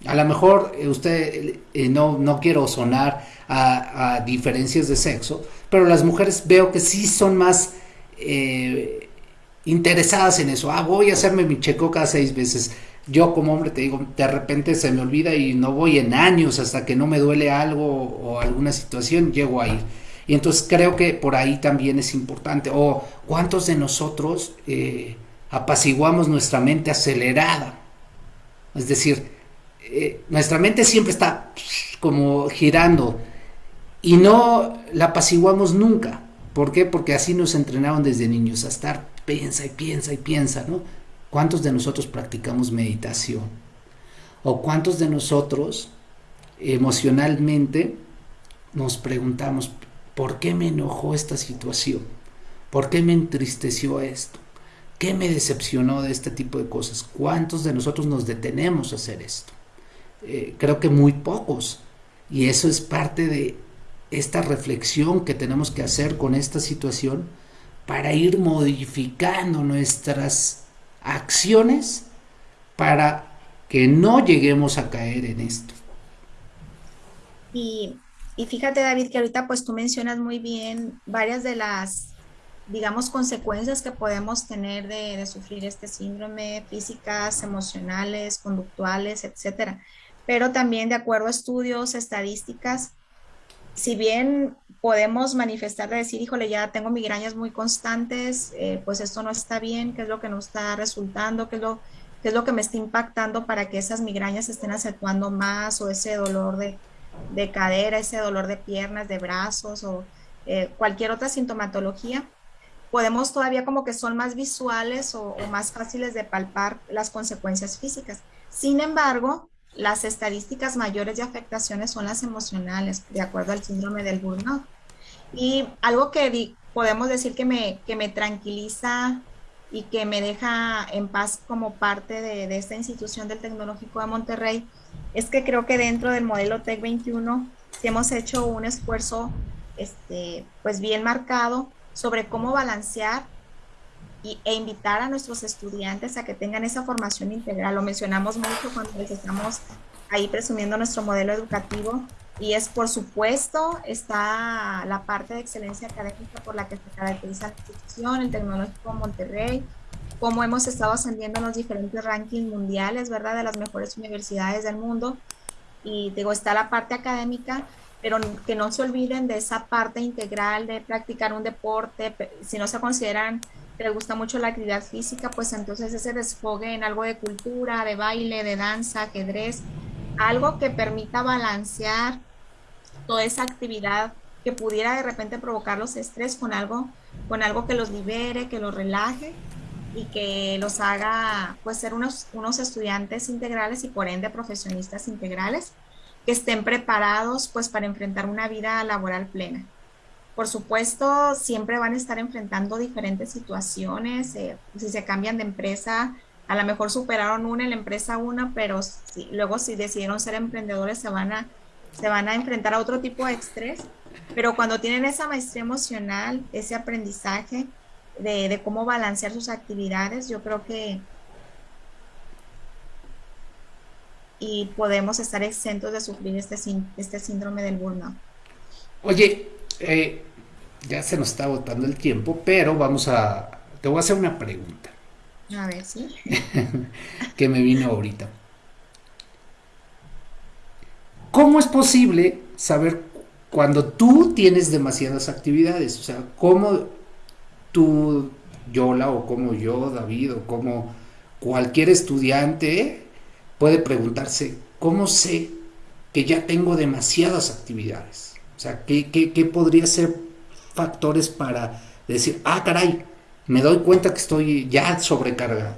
Speaker 2: A lo mejor eh, usted, eh, no, no quiero sonar a, diferencias de sexo, pero las mujeres veo que sí son más eh, interesadas en eso. Ah, voy a hacerme mi chequeo cada seis veces. Yo como hombre te digo, de repente se me olvida y no voy en años hasta que no me duele algo o alguna situación, llego a ir. Y entonces creo que por ahí también es importante. O cuántos de nosotros eh, apaciguamos nuestra mente acelerada. Es decir, eh, nuestra mente siempre está como girando y no la apaciguamos nunca. ¿Por qué? Porque así nos entrenaron desde niños a estar piensa y piensa y piensa, ¿no? ¿Cuántos de nosotros practicamos meditación? ¿O cuántos de nosotros emocionalmente nos preguntamos, ¿Por qué me enojó esta situación? ¿Por qué me entristeció esto? ¿Qué me decepcionó de este tipo de cosas? ¿Cuántos de nosotros nos detenemos a hacer esto? Eh, creo que muy pocos. Y eso es parte de esta reflexión que tenemos que hacer con esta situación para ir modificando nuestras acciones para que no lleguemos a caer en esto.
Speaker 3: Y, y fíjate, David, que ahorita pues tú mencionas muy bien varias de las, digamos, consecuencias que podemos tener de, sufrir este síndrome, físicas, emocionales, conductuales, etcétera. Pero también de acuerdo a estudios, estadísticas, si bien podemos manifestar de decir, híjole, ya tengo migrañas muy constantes, eh, pues esto no está bien, qué es lo que no está resultando, qué es lo, qué es lo que me está impactando para que esas migrañas estén acentuando más o ese dolor de, de cadera, ese dolor de piernas, de brazos o eh, cualquier otra sintomatología, podemos todavía como que son más visuales o, más fáciles de palpar las consecuencias físicas. Sin embargo, las estadísticas mayores de afectaciones son las emocionales, de acuerdo al síndrome del burnout. Y algo que podemos decir que me, que me tranquiliza y que me deja en paz como parte de, de esta institución del Tecnológico de Monterrey es que creo que dentro del modelo TEC 21 sí hemos hecho un esfuerzo este, pues bien marcado sobre cómo balancear y, e invitar a nuestros estudiantes a que tengan esa formación integral. Lo mencionamos mucho cuando les estamos ahí presumiendo nuestro modelo educativo y es por supuesto está la parte de excelencia académica por la que se caracteriza la institución, el Tecnológico Monterrey, cómo hemos estado ascendiendo en los diferentes rankings mundiales, ¿verdad? De las mejores universidades del mundo. Y digo, está la parte académica, pero que no se olviden de esa parte integral de practicar un deporte, si no se consideran que les gusta mucho la actividad física, pues entonces ese desfogue en algo de cultura, de baile, de danza, ajedrez, algo que permita balancear toda esa actividad que pudiera de repente provocar los estrés con algo, con algo que los libere, que los relaje y que los haga pues ser unos, unos estudiantes integrales y por ende profesionistas integrales que estén preparados pues para enfrentar una vida laboral plena. Por supuesto, siempre van a estar enfrentando diferentes situaciones. Eh, si se cambian de empresa, a lo mejor superaron una en la empresa una, pero luego si decidieron ser emprendedores se van, a, se van a enfrentar a otro tipo de estrés. Pero cuando tienen esa maestría emocional, ese aprendizaje de, de cómo balancear sus actividades, yo creo que y podemos estar exentos de sufrir este, este síndrome del burnout.
Speaker 2: Oye, eh, ya se nos está agotando el tiempo, pero vamos a, te voy a hacer una pregunta.
Speaker 3: A ver, sí.
Speaker 2: que me vino ahorita. ¿Cómo es posible saber cuando tú tienes demasiadas actividades? O sea, ¿cómo tú, Yola, o como yo, David, o como cualquier estudiante puede preguntarse, ¿cómo sé que ya tengo demasiadas actividades? O sea, ¿qué, qué, podría ser factores para decir, ah, caray, me doy cuenta que estoy ya sobrecargado?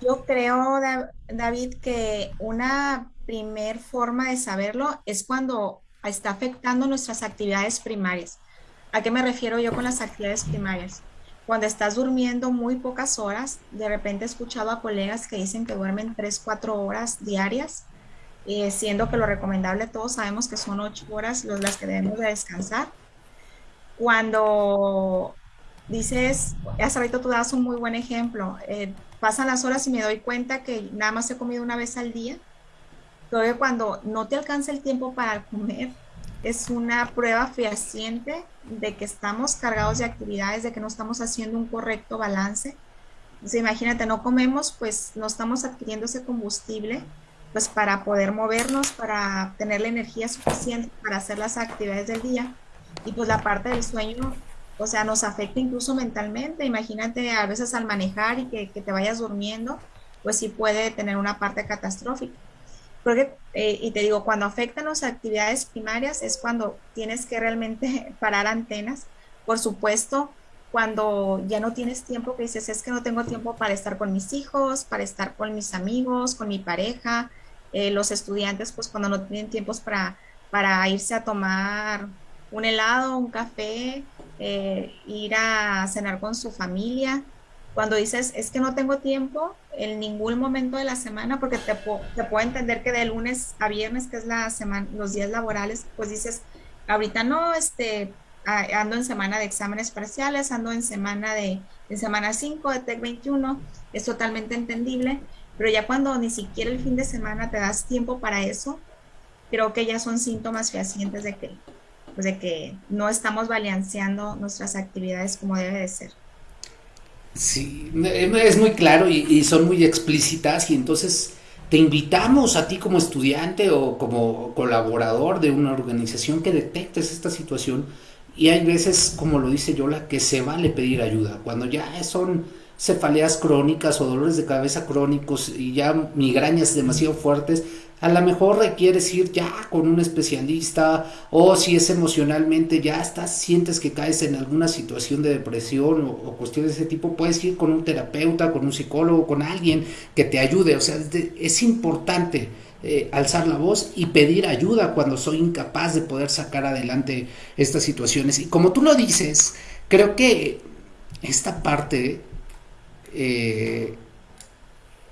Speaker 3: Yo creo, David, que una primer forma de saberlo es cuando está afectando nuestras actividades primarias. ¿A qué me refiero yo con las actividades primarias? Cuando estás durmiendo muy pocas horas, de repente he escuchado a colegas que dicen que duermen 3, 4 horas diarias eh, siendo que lo recomendable todos sabemos que son ocho horas las que debemos de descansar. Cuando dices, hace rato tú das un muy buen ejemplo, eh, pasan las horas y me doy cuenta que nada más he comido una vez al día, todavía cuando no te alcanza el tiempo para comer, es una prueba fehaciente de que estamos cargados de actividades, de que no estamos haciendo un correcto balance. Entonces, imagínate, no comemos, pues no estamos adquiriendo ese combustible pues para poder movernos, para tener la energía suficiente para hacer las actividades del día. Y pues la parte del sueño, o sea, nos afecta incluso mentalmente. Imagínate a veces al manejar y que, que te vayas durmiendo, pues sí puede tener una parte catastrófica. Porque, eh, y te digo, cuando afectan las actividades primarias es cuando tienes que realmente parar antenas. Por supuesto, cuando ya no tienes tiempo, que dices, es que no tengo tiempo para estar con mis hijos, para estar con mis amigos, con mi pareja, eh, los estudiantes, pues cuando no tienen tiempos para, para irse a tomar un helado, un café, eh, ir a cenar con su familia. Cuando dices, es que no tengo tiempo en ningún momento de la semana, porque te, te puedo entender que de lunes a viernes, que es la semana, los días laborales, pues dices, ahorita no, este, ando en semana de exámenes parciales, ando en semana de, de semana 5 de TEC 21, es totalmente entendible, pero ya cuando ni siquiera el fin de semana te das tiempo para eso, creo que ya son síntomas fehacientes de que, pues de que no estamos balanceando nuestras actividades como debe de ser.
Speaker 2: Sí, es muy claro y, son muy explícitas y entonces te invitamos a ti como estudiante o como colaborador de una organización que detectes esta situación y hay veces, como lo dice Yola, que se vale pedir ayuda. Cuando ya son cefaleas crónicas o dolores de cabeza crónicos y ya migrañas demasiado fuertes, a lo mejor requieres ir ya con un especialista o si es emocionalmente ya estás, sientes que caes en alguna situación de depresión o, cuestiones de ese tipo, puedes ir con un terapeuta, con un psicólogo, con alguien que te ayude. O sea, es, importante eh, alzar la voz y pedir ayuda cuando soy incapaz de poder sacar adelante estas situaciones. Y como tú lo dices, creo que esta parte... Eh,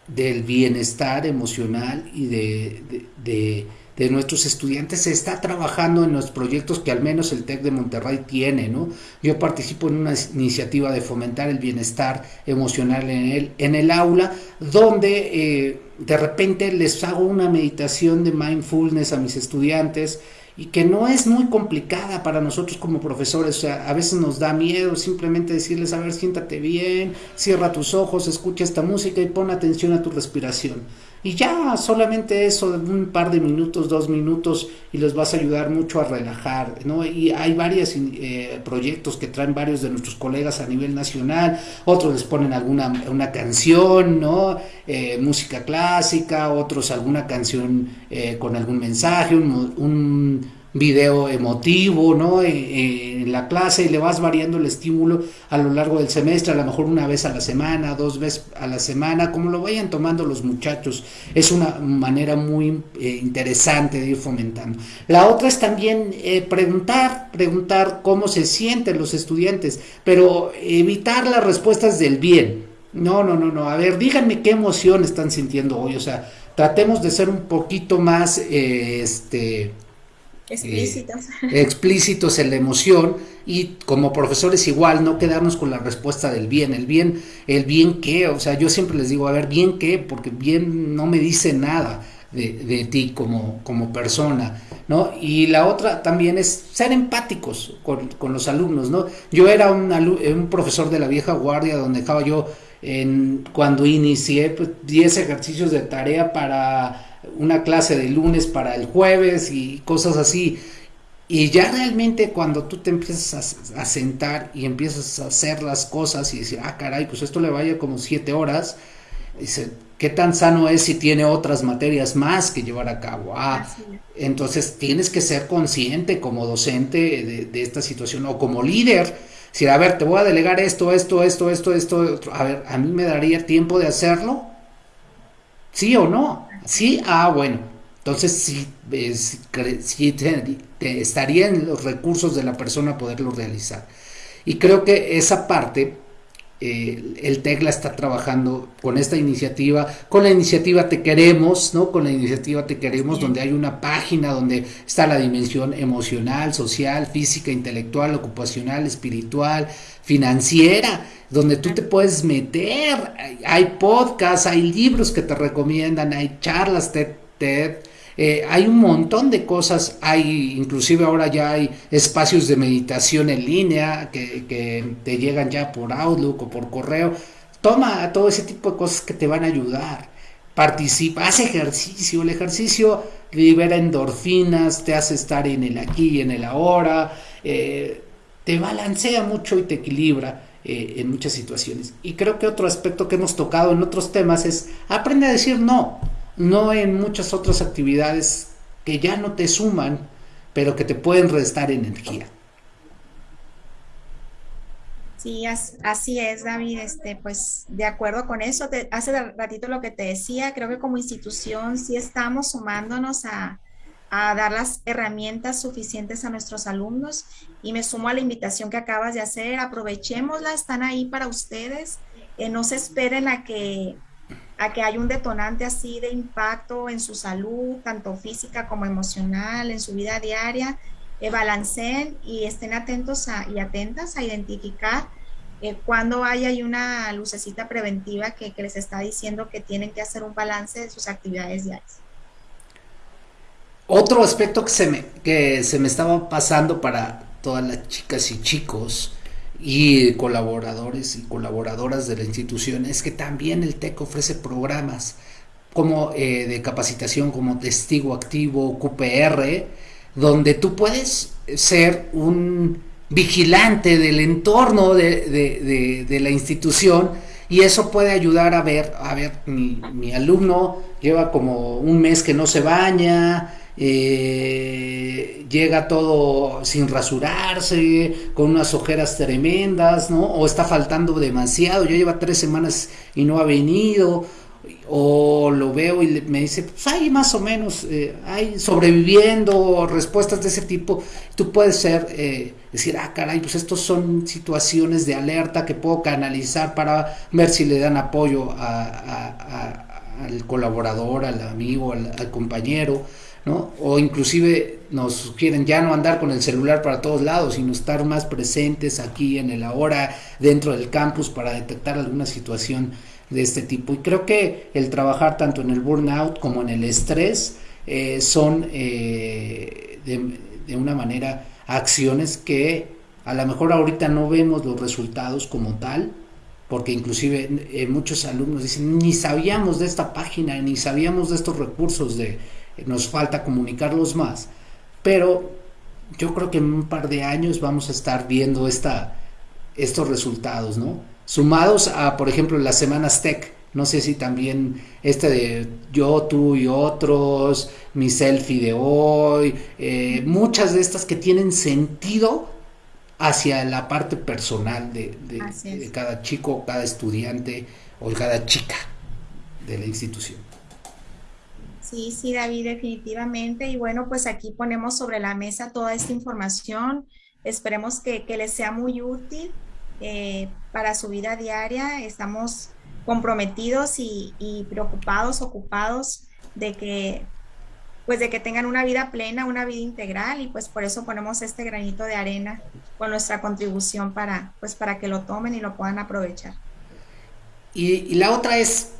Speaker 2: del bienestar emocional y de, nuestros estudiantes se está trabajando en los proyectos que al menos el TEC de Monterrey tiene, ¿no? Yo participo en una iniciativa de fomentar el bienestar emocional en el, en el aula, donde eh, de repente les hago una meditación de mindfulness a mis estudiantes, y que no es muy complicada para nosotros como profesores. O sea, a veces nos da miedo simplemente decirles, a ver, siéntate bien, cierra tus ojos, escucha esta música y pon atención a tu respiración. Y ya solamente eso, un par de minutos, dos minutos, y les vas a ayudar mucho a relajar, ¿no? Y hay varios eh, proyectos que traen varios de nuestros colegas a nivel nacional, otros les ponen alguna una canción, ¿no? Eh, música clásica, otros alguna canción eh, con algún mensaje, un video emotivo, ¿no? Eh, eh, en, la clase y le vas variando el estímulo a lo largo del semestre, a lo mejor una vez a la semana, dos veces a la semana, como lo vayan tomando los muchachos. Es una manera muy eh, interesante de ir fomentando. La otra es también preguntar, preguntar cómo se sienten los estudiantes, pero evitar las respuestas del bien. No, no, no, no. A ver, díganme qué emoción están sintiendo hoy. O sea, tratemos de ser un poquito más, este,
Speaker 3: Explícitos.
Speaker 2: Eh, explícitos en la emoción y como profesores igual no quedarnos con la respuesta del bien, el bien, el bien qué, o sea, yo siempre les digo, a ver, bien qué, porque bien no me dice nada de, ti como, como persona, ¿no? Y la otra también es ser empáticos con, los alumnos, ¿no? Yo era un, un profesor de la vieja guardia donde estaba yo en, cuando inicié pues, 10 ejercicios de tarea para una clase de lunes para el jueves y cosas así. Y ya realmente cuando tú te empiezas a, sentar y empiezas a hacer las cosas y decir, ah, caray, pues esto le vaya como siete horas, dice, ¿qué tan sano es si tiene otras materias más que llevar a cabo? Ah, entonces tienes que ser consciente como docente de, de, esta situación o como líder. Si, a ver, te voy a delegar esto, esto, esto, esto, esto, a ver, ¿a mí me daría tiempo de hacerlo? ¿Sí o no? Sí, ah, bueno. Entonces sí, estaría en los recursos de la persona poderlo realizar. Y creo que esa parte, eh, el TECLA está trabajando con esta iniciativa, con la iniciativa Te Queremos, ¿no? Con la iniciativa Te Queremos, donde hay una página donde está la dimensión emocional, social, física, intelectual, ocupacional, espiritual, financiera donde tú te puedes meter. Hay podcasts, hay libros que te recomiendan, hay charlas TED, TED eh, hay un montón de cosas, hay inclusive ahora ya hay espacios de meditación en línea que, te llegan ya por Outlook o por correo. Toma todo ese tipo de cosas que te van a ayudar. Participa, haz ejercicio. El ejercicio libera endorfinas, te hace estar en el aquí y en el ahora, eh, te balancea mucho y te equilibra. Eh, en muchas situaciones. Y creo que otro aspecto que hemos tocado en otros temas es aprende a decir no, no en muchas otras actividades que ya no te suman, pero que te pueden restar energía.
Speaker 3: Sí, así es, David. Este, pues de acuerdo con eso, hace ratito lo que te decía, creo que como institución sí estamos sumándonos a, a dar las herramientas suficientes a nuestros alumnos y me sumo a la invitación que acabas de hacer, aprovechémosla, están ahí para ustedes, eh, no se esperen a que, a que haya un detonante así de impacto en su salud, tanto física como emocional, en su vida diaria, eh, balanceen y estén atentos y atentas a identificar eh, cuando hay una lucecita preventiva que, que les está diciendo que tienen que hacer un balance de sus actividades diarias.
Speaker 2: otro aspecto que se me, que se me estaba pasando para todas las chicas y chicos y colaboradores y colaboradoras de la institución es que también el TEC ofrece programas como eh, de capacitación como testigo activo, QPR, donde tú puedes ser un vigilante del entorno de, la institución y eso puede ayudar a ver, a ver, mi alumno lleva como un mes que no se baña, eh, llega todo sin rasurarse, con unas ojeras tremendas, ¿no? O está faltando demasiado, yo lleva tres semanas y no ha venido, o lo veo y me dice, pues hay más o menos, eh, hay sobreviviendo, respuestas de ese tipo, tú puedes ser, eh, decir, ah, caray, pues estos son situaciones de alerta que puedo canalizar para ver si le dan apoyo al colaborador, al amigo, al compañero, ¿no? O inclusive nos sugieren ya no andar con el celular para todos lados, sino estar más presentes aquí en el ahora, dentro del campus, para detectar alguna situación de este tipo. Y creo que el trabajar tanto en el burnout como en el estrés eh, son eh, de, una manera acciones que a lo mejor ahorita no vemos los resultados como tal, porque inclusive eh, muchos alumnos dicen, ni sabíamos de esta página, ni sabíamos de estos recursos de nos falta comunicarlos más, pero yo creo que en un par de años vamos a estar viendo esta, estos resultados, ¿no? Sumados a, por ejemplo, las semanas tech, no sé si también este de yo, tú y otros, mi selfie de hoy, eh, muchas de estas que tienen sentido hacia la parte personal de, de cada chico, cada estudiante o cada chica de la institución.
Speaker 3: Sí, sí, David, definitivamente. Y bueno, pues aquí ponemos sobre la mesa toda esta información. Esperemos que, les sea muy útil eh, para su vida diaria. Estamos comprometidos y, preocupados, ocupados de que pues de que tengan una vida plena, una vida integral y pues por eso ponemos este granito de arena con nuestra contribución para pues para que lo tomen y lo puedan aprovechar.
Speaker 2: y la otra es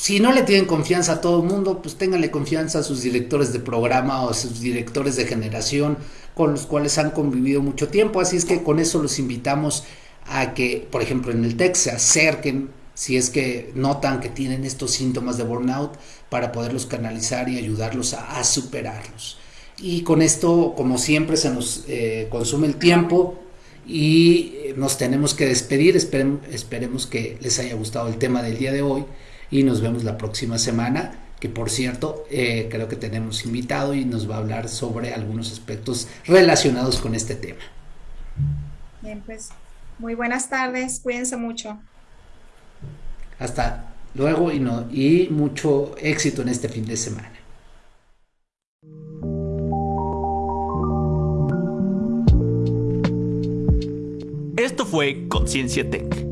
Speaker 2: si no le tienen confianza a todo el mundo, pues ténganle confianza a sus directores de programa o a sus directores de generación con los cuales han convivido mucho tiempo. Así es que con eso los invitamos a que, por ejemplo, en el TEC se acerquen si es que notan que tienen estos síntomas de burnout para poderlos canalizar y ayudarlos a, superarlos. Y con esto, como siempre, se nos eh, consume el tiempo y nos tenemos que despedir. esperemos que les haya gustado el tema del día de hoy y nos vemos la próxima semana que por cierto eh, creo que tenemos invitado y nos va a hablar sobre algunos aspectos relacionados con este tema.
Speaker 3: Bien, pues muy buenas tardes, cuídense mucho.
Speaker 2: Hasta luego y, no, y mucho éxito en este fin de semana.
Speaker 1: Esto fue Conciencia Tech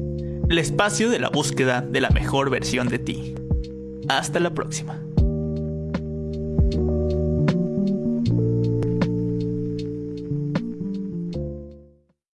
Speaker 1: el espacio de la búsqueda de la mejor versión de ti. Hasta la próxima.